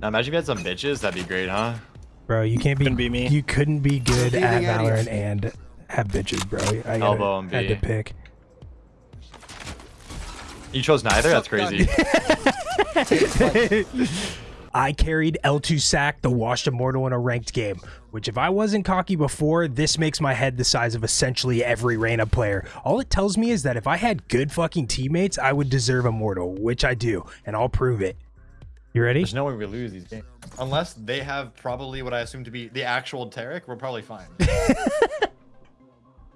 Now imagine if you had some bitches, that'd be great, huh? Bro, you can't be, Couldn't be me. You couldn't be good at area. Valorant and have bitches, bro. I gotta, Elbow and had to pick. You chose neither? That's crazy. I carried L2 Sack, the washed immortal in a ranked game, which if I wasn't cocky before, this makes my head the size of essentially every Reyna player. All it tells me is that if I had good fucking teammates, I would deserve immortal, which I do, and I'll prove it. You ready? There's no way we lose these games. Unless they have probably what I assume to be the actual Tarek, we're probably fine.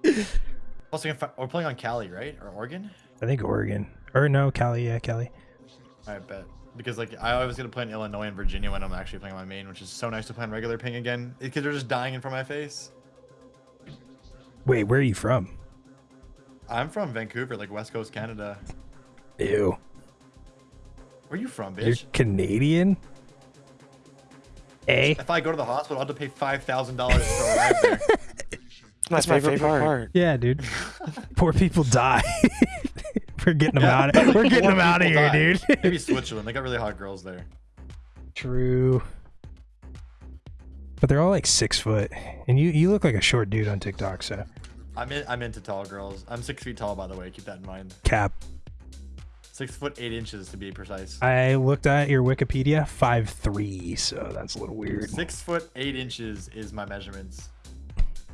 Plus, we we're playing on Cali, right? Or Oregon? I think Oregon. Or no, Cali, yeah, Cali. I bet. Because like I was gonna play in Illinois and Virginia when I'm actually playing my main, which is so nice to play on regular ping again. Because they're just dying in front of my face. Wait, where are you from? I'm from Vancouver, like West Coast Canada. Ew. Where you from, bitch? You're? Canadian? A? If I go to the hospital, I'll have to pay five thousand dollars to arrive there. That's my favorite, part. Yeah, dude. Poor people die. We're getting them Yeah. out of We're getting More them out of here, die. dude. Maybe Switzerland. They got really hot girls there. True. But they're all like six foot, and you you look like a short dude on TikTok. So I'm in, I'm into tall girls. I'm six feet tall, by the way. Keep that in mind. cap. Six foot eight inches to be precise. I looked at your Wikipedia, five three. So that's a little weird. Six foot eight inches is my measurements.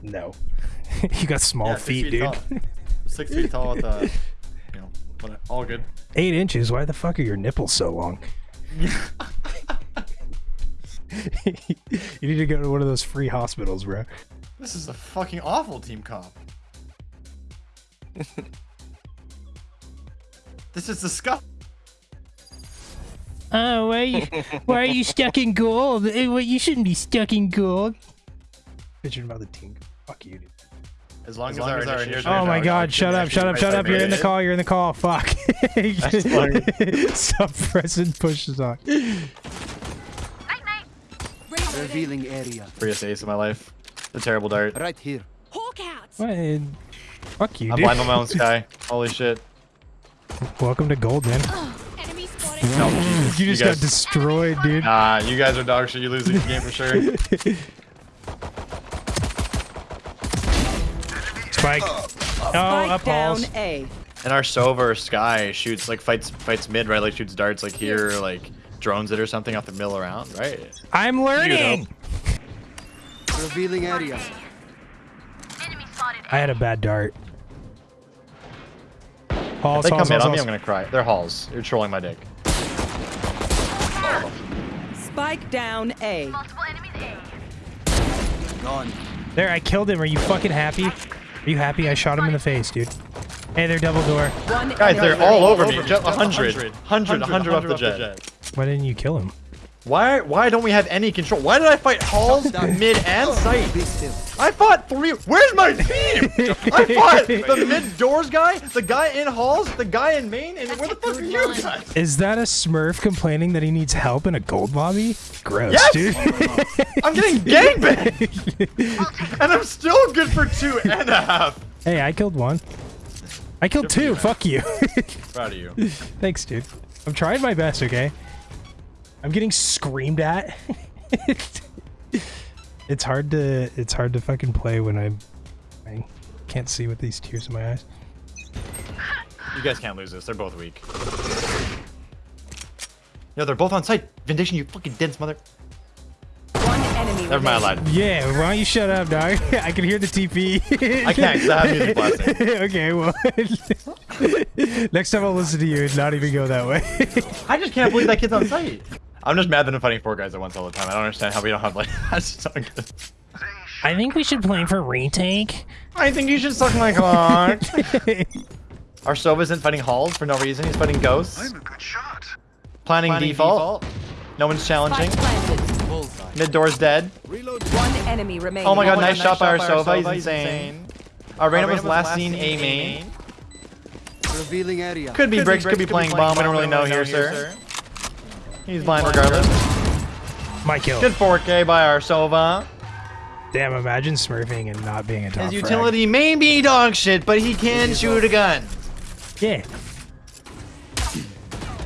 No, you got small Yeah, six feet, dude. tall. Six feet tall with uh, you know, but all good. Eight inches. Why the fuck are your nipples so long? you need to go to one of those free hospitals, bro. This is a fucking awful team comp. This is the disgusting. Oh, why are you, why are you stuck in gold? Eh, you shouldn't be stuck in gold. Bitching about the team. Fuck you, dude. As long as, long our, as our initiators initiators Oh my god, shut up, shut up, shut up. You're in the participate. call, you're in the call. Fuck. Stop pressing push this on. Revealing area. Freest ace of my life. The terrible dart. Right here. Hawk out. What? Fuck you, I'm dude. blind on my own sky. Holy shit. Welcome to gold, man. Enemy spotted. No, Jesus. You just guys, got destroyed, dude. Nah, you guys are dog shit. You lose this game for sure. Spike. Oh, Spike up down halls. A. And our Sova Sky shoots like fights fights mid, right? Like shoots darts like here, like drones it or something off the mill around, right? I'm learning. Revealing area. I had a bad dart. Halls, If they halls, come in halls, on me. I'm gonna cry. They're halls. You're trolling my dick. Spike down A. Gone. There, I killed him. Are you fucking happy? Are you happy? I shot him in the face, dude. Hey, they're double door. One Guys, they're all remaining. over me. Jett 100. 100, 100 off the Jett. Why didn't you kill him? Why why don't we have any control? Why did I fight halls, mid, and oh, sight? I fought three. Where's my team? I fought the mid doors guy, the guy in halls, the guy in main, and where the fuck are you guys? Is that a Smurf complaining that he needs help in a gold lobby? Gross, Yes! dude. I'm getting gangbanged, and I'm still good for two and a half. hey, I killed one. I killed two. Fuck you. Proud of you. Thanks, dude. I'm trying my best, okay? I'm getting screamed at. it's hard to it's hard to fucking play when I'm I can't see with these tears in my eyes. You guys can't lose this. They're both weak. No, they're both on site. Vindication, you fucking dense mother. One enemy Never mind, I lied. Yeah, why don't you shut up, dog? I can hear the TP. I can't because I have music blasting. okay, well, next time I'll listen to you and not even go that way. I just can't believe that kid's on site. I'm just mad that I'm fighting four guys at once all the time. I don't understand how we don't have like. That's so good. I think we should play for retake. I think you should suck my cock. Our Sova isn't fighting halls for no reason. He's fighting ghosts. I'm a good shot. Planning, default. No one's challenging. Spike planted. Bullseye. Mid door's dead. One enemy remaining. Oh my god, my nice, God, shot by our nice by Sova. our He's Sova, insane. Our Reyna was last seen A main. Revealing area. Could be bricks, could be playing bomb. We don't really know here, sir. He's blind regardless. My kill. Good 4K by our Sova. Damn, imagine smurfing and not being a top His frag. utility may be dog shit, but he can shoot a gun. Yeah.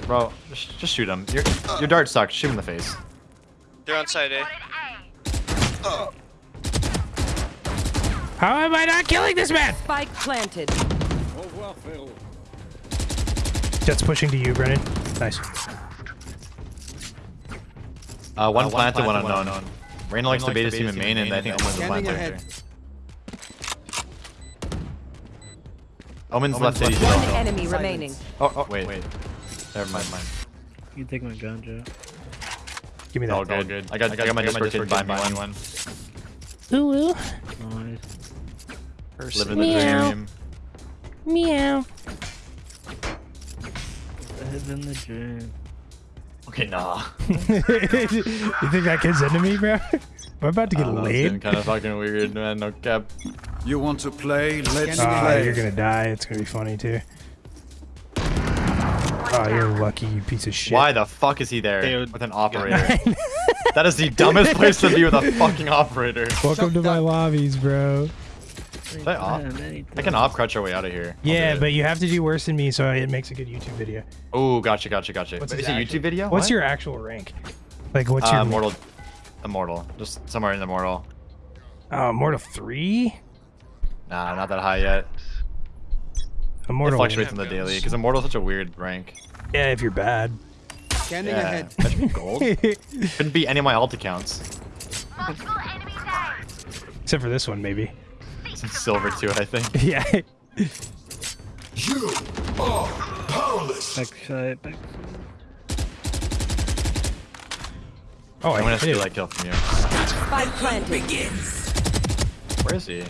Bro, just, just shoot him. Your, your dart sucks. Shoot him in the face. They're on side A. How am I not killing this man? Spike planted. Jett's pushing to you, Brennan. Nice. Uh, one planted, one unknown. Reyna likes to bait his team in main, and I think Omen's a Scanning planter. Omen's left city One still. enemy remaining. Oh, oh, wait, wait. Never mind, mind. You can take my gun, Joe. Give me that. All good. good. I got, I got my Discord kid buy me one. Ooh, ooh. Nice. Living the Meow. dream. Meow. Heads in the gym. Okay, nah. you think that kid's into me, bro? We're about to get laid. kind of fucking weird, man. No cap. You want to play? Let's Scanning Oh, play. you're gonna die. It's gonna be funny too. Oh, you're lucky, you piece of shit. Why the fuck is he there Dude. with an operator? that is the dumbest place to be with a fucking operator. Welcome to my lobbies, bro. Should I op? I can op crutch our way out of here. I'll Yeah, but you have to do worse than me, so it makes a good YouTube video. Oh, gotcha, gotcha, gotcha. What's is it a actual- YouTube video? What's What? your actual rank? Like, what's uh, your immortal? Immortal. Just somewhere in the immortal. Uh, Immortal three? Nah, not that high yet. It Immortal. fluctuates in the daily because immortal's such a weird rank. Yeah, if you're bad. Scanning Yeah, ahead. that should be gold. Couldn't be any of my alt accounts. Except for this one, maybe. Some silver too, I think. yeah. Backside, backside. Oh, I'm I gonna hit steal it. that kill from you. Spike planted. Where is he?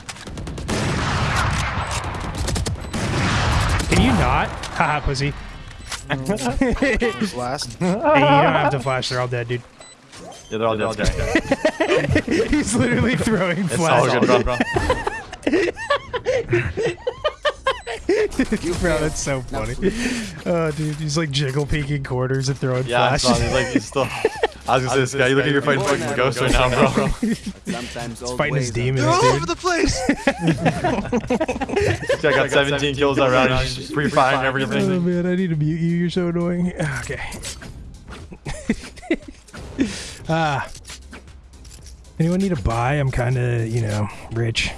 Can you not? Haha, pussy. Last. Hey, you don't have to flash. They're all dead, dude. Yeah, they're all dead. He's literally throwing It's all flash. good, bro. bro. Bro, that's so funny. Oh, dude, he's like jiggle peeking corners and throwing Yeah, I flash. saw. He's like, he's still. I was gonna say, this guy. You look like you're fighting fucking ghosts right now, bro. Sometimes He's old fighting his ways are demons, They're all over the place. This guy got 17 kills already. He's just free firing Oh everything. man, I need to mute you. You're so annoying. Okay. ah. Anyone need a buy? I'm kind of, you know, rich.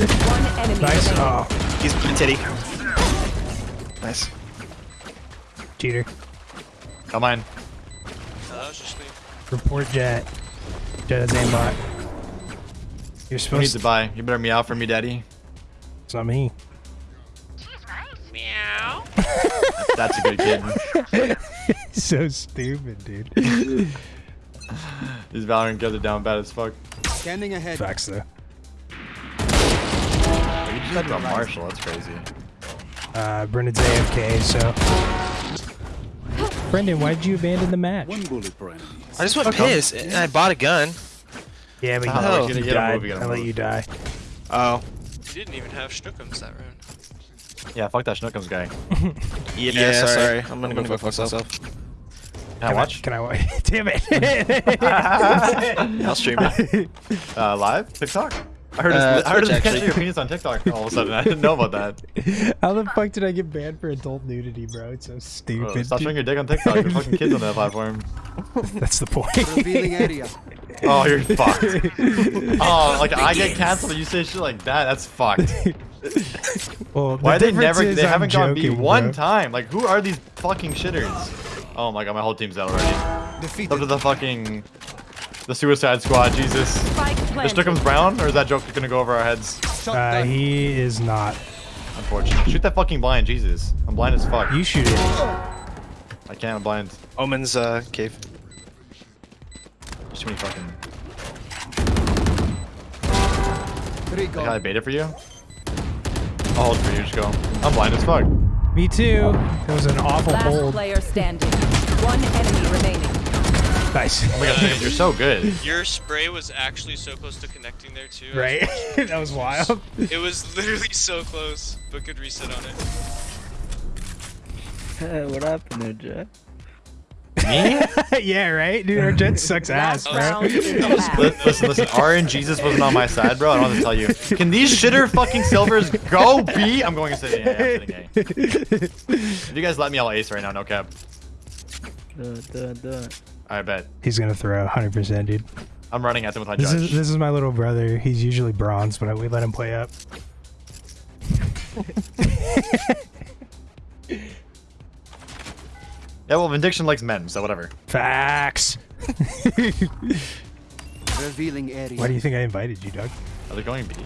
Nice. remaining. Oh, He's a titty. Nice. cheater. Come on. Oh, that was just me. Report Jett. Jett is aimbot. You're Who needs supposed to to. buy? You better meow for me, daddy. It's not me. Meow. That's a good kid. so stupid, dude. These Valorant guys are down bad as fuck. Scanning ahead. Facts though. You just to a Marshal. That's crazy. Uh, Brendan's AFK, so. Brendan, why did you abandon the match? One bullet, I just went pissed and I bought a gun. Yeah, but you, Oh, you you gotta died. move, I let you die. Oh. You didn't even have Schnookums that round. Yeah, fuck that Schnookums guy. Yeah, sorry. I'm gonna go fuck myself. Can I Can watch? can I watch? Damn it. I'll stream it. Uh, live? TikTok? I heard, Uh, I heard Twitch, catching actually. your penis on TikTok all of a sudden. I didn't know about that. How the fuck did I get banned for adult nudity, bro? It's so Bro, stupid. stop showing your dick on TikTok. There's fucking kids on that platform. That's the point. Revealing area. Oh, you're fucked. Oh, like I get canceled and you say shit like that. That's fucked. well, the Why they never? They I'm haven't gone B one bro. time. Like who are these fucking shitters? Oh my god, my whole team's out already. Defeated. Up to the fucking the Suicide Squad. Jesus. Spike Is planted. Strickham's brown, or is that joke gonna go over our heads? Uh, he is not. Unfortunately. Shoot that fucking blind, Jesus. I'm blind as fuck. You shoot it. I can't. I'm blind. Omen's uh, cave. There's too many fucking. Three I gone. got a beta for you. I'll hold for you. Just go. I'm blind as fuck. Me too. It was an awful Last hold. player standing. One enemy remaining. Nice. Oh my god, you're so good. Your spray was actually so close to connecting there too. right? that was wild. It was literally so close, but good reset on it. what happened there, Jett? Me? yeah, right? Dude, our Jett sucks ass, Last bro. round in the Li- bag. listen, listen. R and Jesus wasn't on my side, bro. I don't want to tell you. Can these shitter fucking silvers go B? I'm going to say yeah, I'm sitting A. If you guys let me, I'll ace right now. No cap. Do it, do it, do it. I bet. He's gonna throw 100%, dude. I'm running at them with my This judge. is this is my little brother. He's usually bronze, but we let him play up. Yeah, well, Vindiction likes men, so whatever. Facts. Revealing area. Why do you think I invited you, Doug? Are they going B?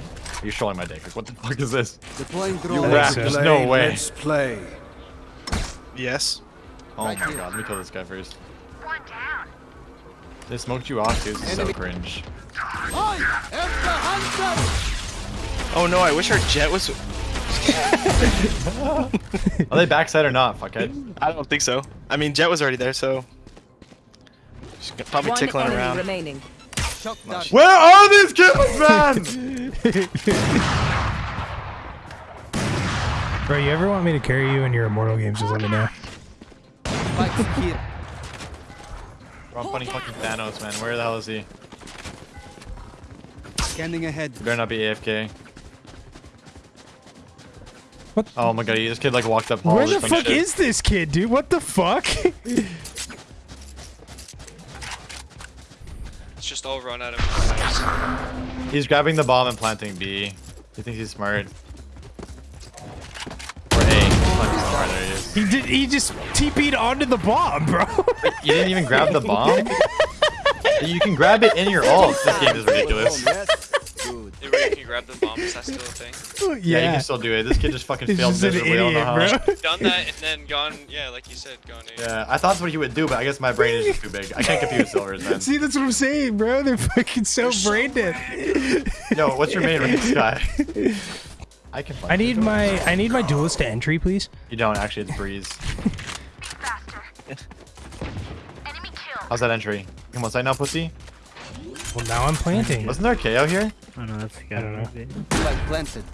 Are you showing my dick? Like, what the fuck is this? Deploying I drone. think rat. so. There's no way. Let's play. Yes. Oh Right my here. god, let me kill this guy first. One down. They smoked you off, dude. This is so cringe. I am the hunter. Oh no, I wish our Jett was. Are they backside or not, fuckhead? I don't think so. I mean, Jett was already there, so. Just probably One tickling enemy around. remaining. Where are these kills, man? Bro, you ever want me to carry you in your immortal games? Just let me know. Spikes here. Bro, I'm funny fucking Thanos, man. Where the hell is he? Scanning ahead. He better not be AFK. What? Oh my god, this kid like walked up Where the fuck shit. is this kid, dude? What the fuck? It's just all run out of. He's grabbing the bomb and planting B. He thinks he's smart. He did. He just TP'd onto the bomb, bro. You didn't even grab the bomb? you can grab it in your ult. This game is ridiculous. Oh, yes. Good. If you can grab the bomb, is that still a thing? Yeah, you can still do it. This kid just fucking failed just an miserably. I don't know how. bro. Done that and then gone. Yeah, like you said, gone. A. Yeah, I thought that's what he would do, but I guess my brain is just too big. I can't compute with Silvers, man. See, that's what I'm saying, bro. They're fucking so brain dead. Yo, what's your main rank, Sky? I can. I need my I need my duelist to entry, please. You don't actually. It's Breeze. How's that entry? Come on, side now, pussy. Well, now I'm planting. Wasn't there KAY/O here? Oh no, that's I don't know. Spike planted.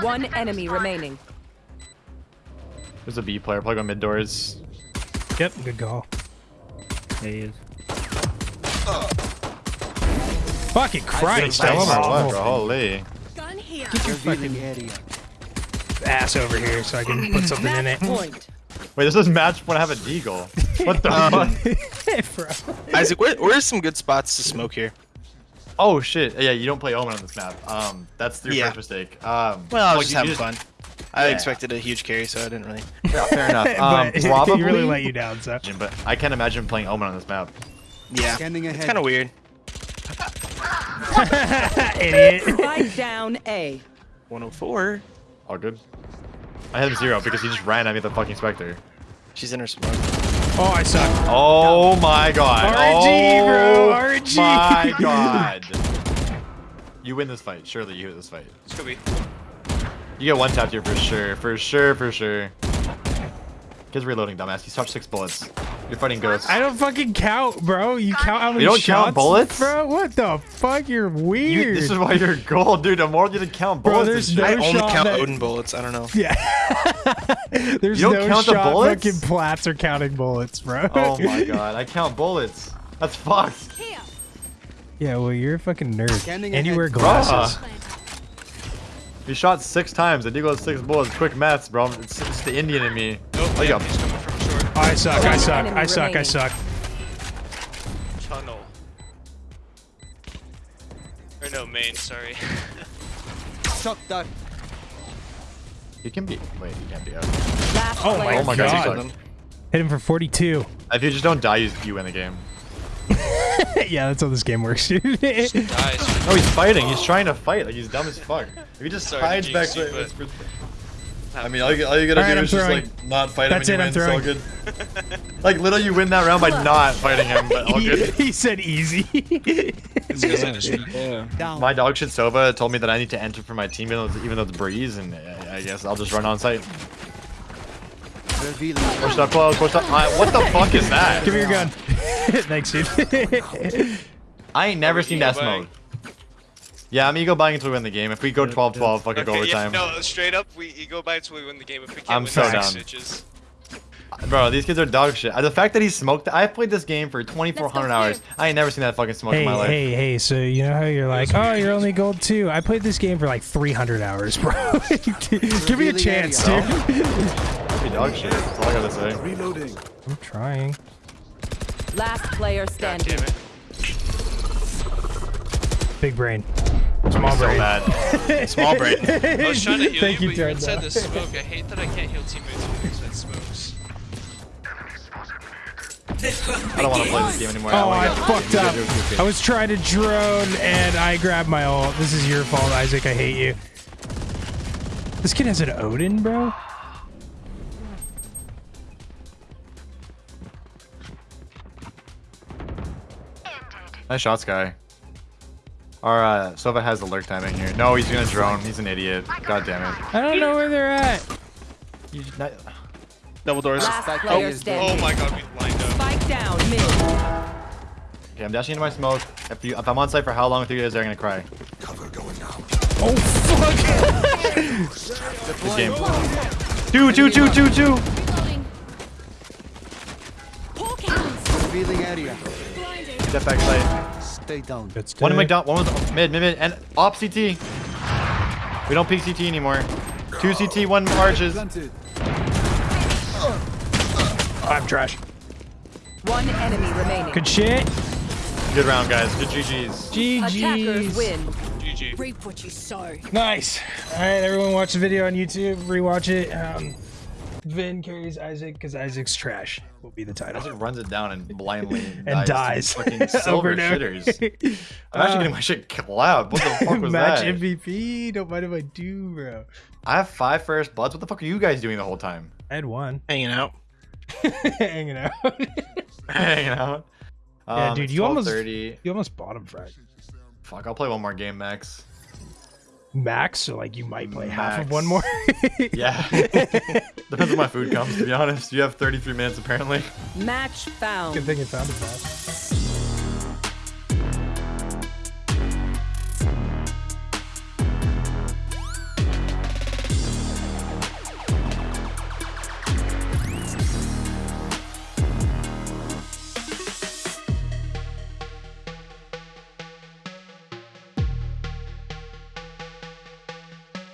One enemy remaining. There's a B player. Probably go mid doors. Yep, good call. Yeah, he is. Fucking Christ! Tell him I or what, was bro? Holy. Gun here. Revealing area. ass over here so I can put something in it. Point. Wait, this is match when I have a deagle. What the fuck? Bro. Isaac, where, where's some good spots to smoke here? Oh shit! Yeah, you don't play Omen on this map. Um, that's your Yeah. first mistake. Um, Well, I was just having just- fun. I Yeah. expected a huge carry, so I didn't really. Yeah, fair enough. Um, but probably. he really let you down, so. But I can't imagine playing Omen on this map. Yeah, Scanning it's kind of weird. Idiot. Spike down A. 104. All good. I had him zero because he just ran at me with the fucking Spectre. She's in her smoke. Oh, I suck. Oh my god. RNG, oh bro, RNG. my god. You win this fight. Surely you win this fight. This could be. You get one tap here for sure. For sure, for sure. Kid's reloading, dumbass. He's touched six bullets. You're fighting ghosts. I don't fucking count, bro. You count how many You don't shots, count bullets? bro. What the fuck? You're You, weird. this is why you're gold, dude. I'm more you didn't count Bro, bullets. there's no I only shot count that- Odin bullets. I don't know. Yeah. There's You don't no count the shot bullets? fucking plats are counting bullets, bro. Oh my god, I count bullets. That's fucked. Yeah, well, you're a fucking nerd. Scanning and you wear glasses. Bruh. You shot six times. and you got six bullets. Quick maths, bro. It's, it's the Indian in me. Nope. Oh, yeah, Oh, I suck, I suck, I suck, I suck. Tunnel. Or no, main. Sorry. Shock dart. You can be. Wait, you can't be out. Last Oh my Oh my god, God. you suck. Hit him for 42. If you just don't die, you, you win the game. yeah, that's how this game works, dude. Guys, No, he's fighting. He's trying to fight. Like he's dumb as fuck. If he just Sorry, hides back I mean, all you, all you gotta Alright, do I'm is just like not fight That's him it, and I'm you win. It's all good. like literally, you win that round by not fighting him, but all he, good. he said easy. it's because I just. Down. My dog shit Sova told me that I need to enter for my team, even though it's, even though it's breeze, and I, I guess I'll just run on site. Push up close, push up. I, what the fuck is that? Give me your gun. Thanks, dude. I ain't never seen that ego smoke. Yeah, I'm ego buying until we win the game. If we go 12-12, fucking go Okay, yeah, no, straight up, we ego by until we win the game. If we can't I'm win so the down. six. Bro, these kids are dog shit. The fact that he smoked, I played this game for 2,400 hours. I ain't never seen that fucking smoke Hey, in my life. hey, hey! So you know how you're like, oh, you're only gold two. I played this game for like 300 hours, bro. Give me a chance, area. dude. Dog shit. That's all I gotta say. Reloading. I'm trying. Last player God standing. damn it. Big brain. Small So brain. bad. Small brain. I was trying to heal Thank you, you, but you inside Ted. the smoke. I hate that I can't heal teammates when you're smokes. I don't want to play this game anymore. Oh, wanna I fucked up. I was trying to drone and I grabbed my ult. This is your fault, Isaac. I hate you. This kid has an Odin, bro. Nice shots, Sky. Our uh, Sova has the lurk timing here. No, he's gonna drone. He's an idiot. God damn it. I don't know where they're at. You, not, Double doors. Last Spike player Oh my god, we lined up. Spike down mid. okay, I'm dashing into my smoke. If, you, if I'm on site for how long with you guys, they're gonna cry. Cover going now. Oh, fuck. Good game. Two, two, two, two, two. Reloading. Hawk out. Revealing area. Blinding. Step back site. Stay down. That's One in dead. McDonald, one was mid, mid, mid, and op CT. We don't peek CT anymore. Two CT, one arches. I'm trash. One enemy remaining. Good shit. Good round, guys. Good GG's. Attackers GG's. win. GG. Reap what you sow. Nice. All right, everyone watch the video on YouTube. Rewatch it. Um, Vin carries Isaac because Isaac's trash will be the title. Isaac runs it down and blindly And dies. dies. Fucking silver Over and over. shitters. I'm actually Uh, getting my shit clapped. What the fuck was Match that? MVP. Don't mind if I do, bro. I have five first bloods. What the fuck are you guys doing the whole time? I had one. Hanging out. Hanging out. Hanging out. Yeah, Um, dude, you almost- 12:30. you almost bought him, Frank. Fuck, I'll play one more game, Max. Max, so like you might play half of one more. Yeah. Depends when my food comes, to be honest. You have 33 minutes, apparently. Match found. Good thing it found it fast.